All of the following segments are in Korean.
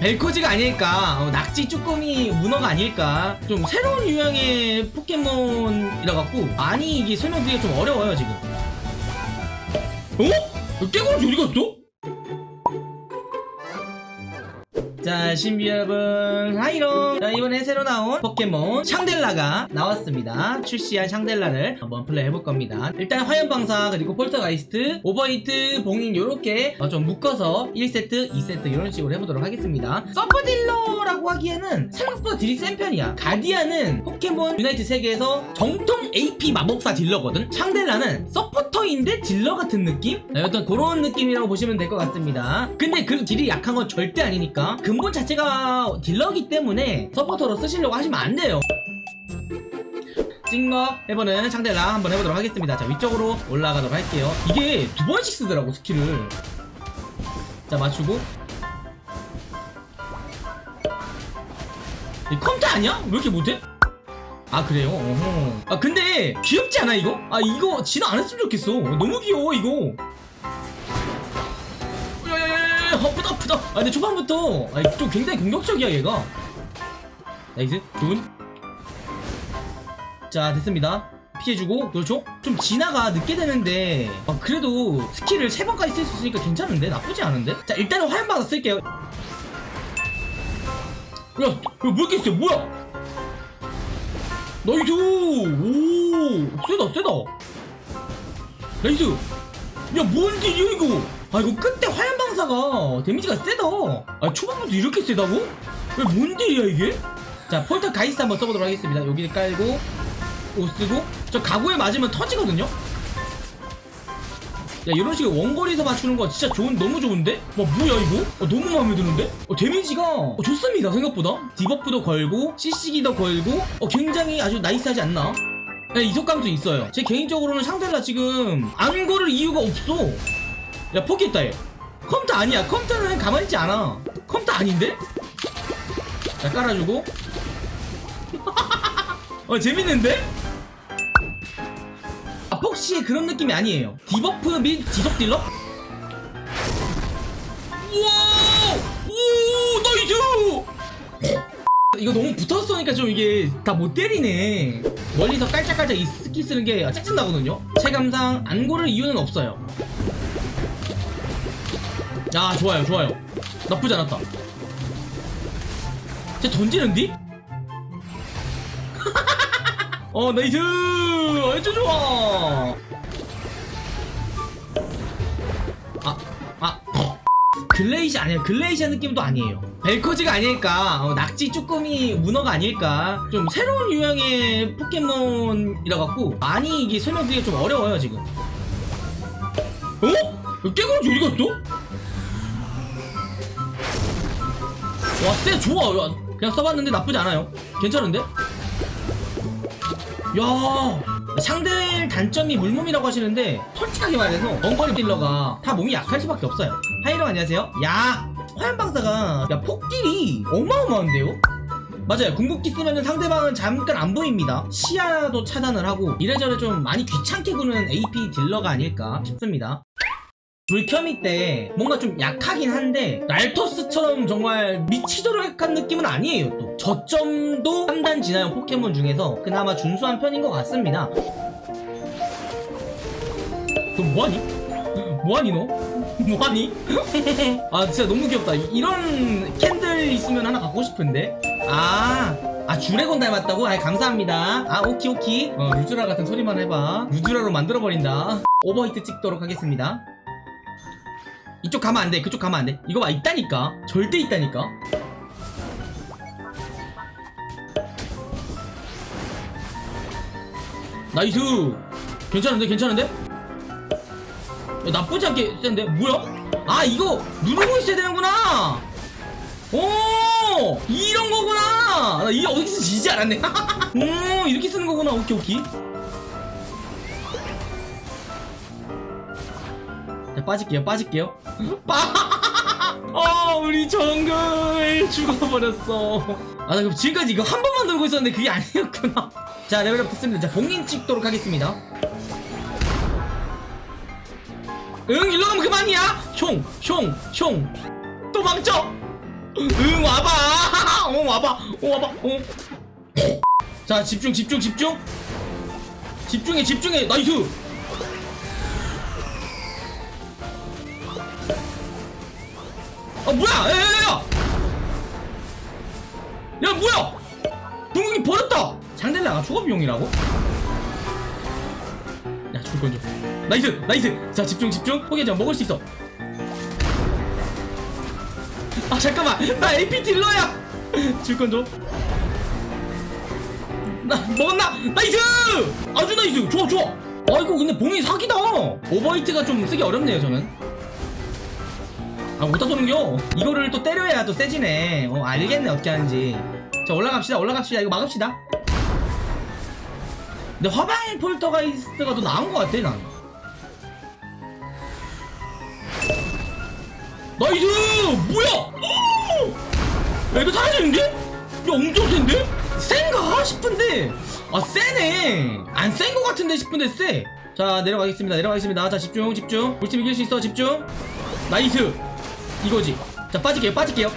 벨코지가 아닐까 어, 낙지 쭈꾸미 문어가 아닐까 좀 새로운 유형의 포켓몬이라 갖고 많이 이게 설명드리기가 좀 어려워요 지금 어? 깨구름이 어디 갔어? 자 신비 여러분. 하이롱 자 이번에 새로 나온 포켓몬 샹델라가 나왔습니다. 출시한 샹델라를 한번 플레이 해볼 겁니다. 일단 화염방사 그리고 폴터가이스트 오버히트 봉인 요렇게 어, 좀 묶어서 1세트 2세트 이런 식으로 해보도록 하겠습니다. 서폿 딜러라고 하기에는 생각보다 딜이 센 편이야. 가디안은 포켓몬 유나이트 세계에서 정통 AP 마법사 딜러거든? 샹델라는 서포터인데 딜러 같은 느낌? 네, 어떤 그런 느낌이라고 보시면 될 것 같습니다. 근데 그 딜이 약한 건 절대 아니니까 근본 자체가 딜러기 때문에 서포터로 쓰시려고 하시면 안 돼요 찍먹 해보는 샹델라 한번 해보도록 하겠습니다 자 위쪽으로 올라가도록 할게요 이게 두 번씩 쓰더라고 스킬을 자 맞추고 이 컴퓨터 아니야? 왜 이렇게 못해? 아 그래요? 어허. 아 근데 귀엽지 않아 이거? 아 이거 진화 안 했으면 좋겠어 너무 귀여워 이거 야야야야 아프다 아프다 아 근데 초반부터 아, 좀 굉장히 공격적이야 얘가 nice good. 자 됐습니다 피해주고 그렇죠 좀 진화가 늦게 되는데 아, 그래도 스킬을 세 번까지 쓸 수 있으니까 괜찮은데 나쁘지 않은데 자 일단은 화염방사 쓸게요 야, 야, 뭐 이렇게 세? 뭐야? nice! 오, 세다, 세다. nice! 야, 뭔 딜이야, 이거? 아, 이거 끝에 화염 방사가 데미지가 세다. 아, 초반부터 이렇게 세다고? 왜, 뭔 딜이야, 이게? 자, 폴터 가이스 한번 써보도록 하겠습니다. 여기 깔고, 옷 쓰고, 저 가구에 맞으면 터지거든요? 야 이런 식의 원거리에서 맞추는 거 진짜 좋은 너무 좋은데? 와 뭐야 이거? 어, 너무 마음에 드는데? 어, 데미지가 어, 좋습니다 생각보다 debuff도 걸고 CC기도 걸고 어, 굉장히 아주 nice하지 않나? 네, 이속감도 있어요 제 개인적으로는 샹델라 지금 안 고를 이유가 없어 야 포기했다 얘 컴퓨터 아니야 컴퓨터는 가만히 있지 않아 컴퓨터 아닌데? 자 깔아주고 어 재밌는데? 아, 폭시의 그런 느낌이 아니에요. debuff 및 지속 딜러? 우와! 오! nice! 이거 너무 붙었으니까 좀 이게 다 못 때리네. 멀리서 깔짝깔짝 이 스킬 쓰는 게 짜증나거든요. 체감상 안 고를 이유는 없어요. 야, 좋아요, 좋아요. 나쁘지 않았다. 쟤 던지는디? 어 nice 아주 좋아 아, 아, 글레이시 아니에요 글레이시아 느낌도 아니에요 벨코지가 아닐까 어, 낙지 쭈꾸미 문어가 아닐까 좀 새로운 유형의 포켓몬이라 갖고 많이 이게 설명드리기가 좀 어려워요 지금 어? 깨구름이 어디 갔어? 와쎄 좋아. 야, 그냥 써봤는데 나쁘지 않아요. 괜찮은데? 야 상대 단점이 물몸이라고 하시는데 솔직하게 말해서 원거리 딜러가 다 몸이 약할 수밖에 없어요. 하이로 안녕하세요. 야 화염방사가 야 폭딜이 어마어마한데요? 맞아요. 궁극기 쓰면 상대방은 잠깐 안 보입니다. 시야도 차단을 하고 이래저래 좀 많이 귀찮게 구는 AP 딜러가 아닐까 싶습니다 불켜미 때 뭔가 좀 약하긴 한데 랄토스처럼 정말 미치도록 약한 느낌은 아니에요 또. 저점도 3단 진화형 포켓몬 중에서 그나마 준수한 편인 것 같습니다. 그럼 뭐하니? 뭐하니 너? 뭐하니? 아 진짜 너무 귀엽다. 이런 candle 있으면 하나 갖고 싶은데? 아, 아 주레곤 닮았다고? 아 감사합니다. 아 오키 오키. 어, 루즈라 같은 소리만 해봐. 루즈라로 만들어버린다. overheat 찍도록 하겠습니다 이쪽 가면 안 돼. 그쪽 가면 안 돼. 이거 봐. 있다니까. 절대 있다니까. nice. 괜찮은데? 괜찮은데? 야, 나쁘지 않게 센데? 뭐야? 아, 이거 누르고 있어야 되는구나. 오! 이런 거구나. 나 이게 어디서 지지 않았네. 오, 이렇게 쓰는 거구나. 오케이, 오케이. 빠질게요, 빠질게요. 빠! 아, 우리 정글 죽어버렸어. 아, 나 그럼 지금까지 이거 한 번만 들고 있었는데 그게 아니었구나. 자, level up 됐습니다. 자, 봉인 찍도록 하겠습니다. 응, 일로 가면 그만이야! 총, 총, 총. 또 망쳐! 응 와봐 어 와봐 어 와봐 어자 집중 집중 집중 집중해 집중해 nice 아 뭐야 야야야야 야 뭐야 동욱이 버렸다 상대가 초과 비용이라고? 야 줄건 좀 nice nice 자 집중 집중 포기하지 마 먹을 수 있어 아 잠깐만 나 AP 딜러야 줄건 좀. 나 먹었나? nice! 아주 nice! 좋아 좋아! 아이고 근데 봉인이 사기다! overheat가 좀 쓰기 어렵네요 저는 아 못다 쏘는겨? 이거를 또 때려야 또 세지네. 어 알겠네 어떻게 하는지. 자 올라갑시다 올라갑시다. 이거 막읍시다. 근데 화방 poltergeist가 더 나은 것 같아 난. nice! 뭐야! 야 이거 사라지는데? 야 엄청 센데? 센가? 싶은데? 아 세네. 안 센 것 같은데 싶은데 세자 내려가겠습니다 내려가겠습니다. 자 집중 집중. 우리 팀 이길 수 있어 집중. nice 이거지. 자 빠질게요 빠질게요.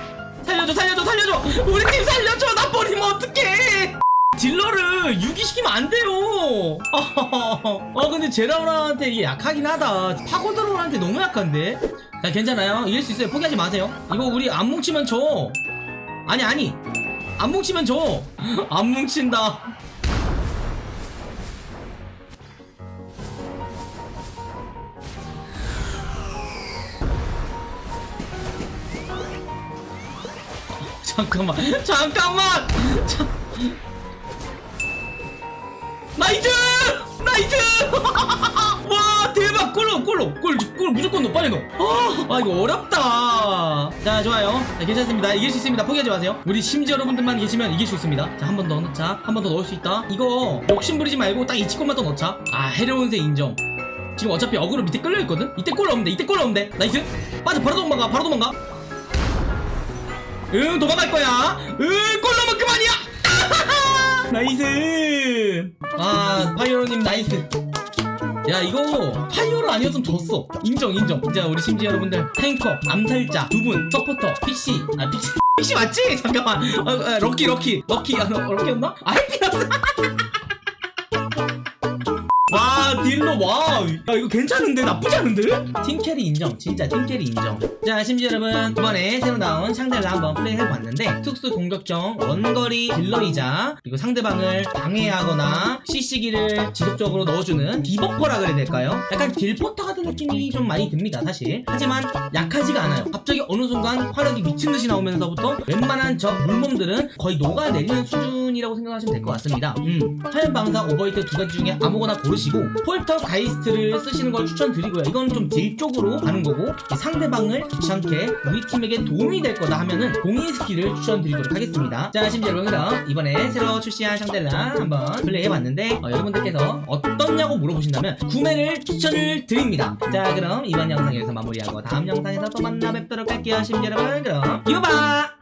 살려줘 살려줘 살려줘! 우리 팀 살려줘! 나 버리면 어떡해! 딜러를 유기시키면 안 돼요! 아 근데 제라우라한테 이게 약하긴 하다. 파고드로한테 너무 약한데? 자 괜찮아요. 이길 수 있어요. 포기하지 마세요. 이거 우리 안 뭉치면 져. 아니 아니. 안 뭉치면 져. 안 뭉친다. 잠깐만, 잠깐만. 자... nice! nice! 와 대박! 골로 골로! 골, 골 무조건 넣어 빨리 넣어. 아, 아 이거 어렵다. 자 좋아요. 자, 괜찮습니다. 이길 수 있습니다. 포기하지 마세요. 우리 심지 여러분들만 계시면 이길 수 있습니다. 자 한 번 더 넣자. 한 번 더 넣을 수 있다. 이거 욕심 부리지 말고 딱 이 지금만 더 넣자. 아 해로운새 인정. 지금 어차피 어그로 밑에 끌려있거든? 이때 골 넣으면 돼 이때 골 넣으면 돼 nice. 빠져 바로 도망가 바로 도망가 응 도망갈 거야. 응 골 넣으면 그만이야. nice. 아 파이어님 nice. 야 이거 파이어로 아니었으면 졌어. 인정 인정. 자 우리 심지 여러분들. 탱커 암살자 두 분 서포터 PC 아 PC PC 맞지? 잠깐만. 어, 어, 럭키 럭키. 럭키 아 너, 럭키였나? 아 해피였어 와 딜러 와야 이거 괜찮은데? 나쁘지 않은데? 팀 carry 인정. 진짜 팀 carry 인정. 자 심지 여러분 이번에 새로 나온 샹델라 한번 플레이해봤는데 특수 공격형 원거리 딜러이자 그리고 상대방을 방해하거나 CC기를 지속적으로 넣어주는 debuffer라 그래야 될까요? 약간 딜포터 같은 느낌이 좀 많이 듭니다 사실. 하지만 약하지가 않아요. 갑자기 어느 순간 화력이 미친듯이 나오면서부터 웬만한 적 물몸들은 거의 녹아내리는 수준 이라고 생각하시면 될 것 같습니다. 음, 화염방사 overheat 두 가지 중에 아무거나 고르시고 poltergeist를 쓰시는 걸 추천드리고요. 이건 좀 deal 쪽으로 가는 거고 상대방을 귀찮게 우리 팀에게 도움이 될 거다 하면은 공인 스킬을 추천드리도록 하겠습니다. 자 심지어 여러분 그럼 이번에 새로 출시한 샹델라 한번 플레이해봤는데 어, 여러분들께서 어떻냐고 물어보신다면 구매를 추천을 드립니다. 자 그럼 이번 영상 여기서 마무리하고 다음 영상에서 또 만나 뵙도록 할게요. 심지어 여러분 그럼 봐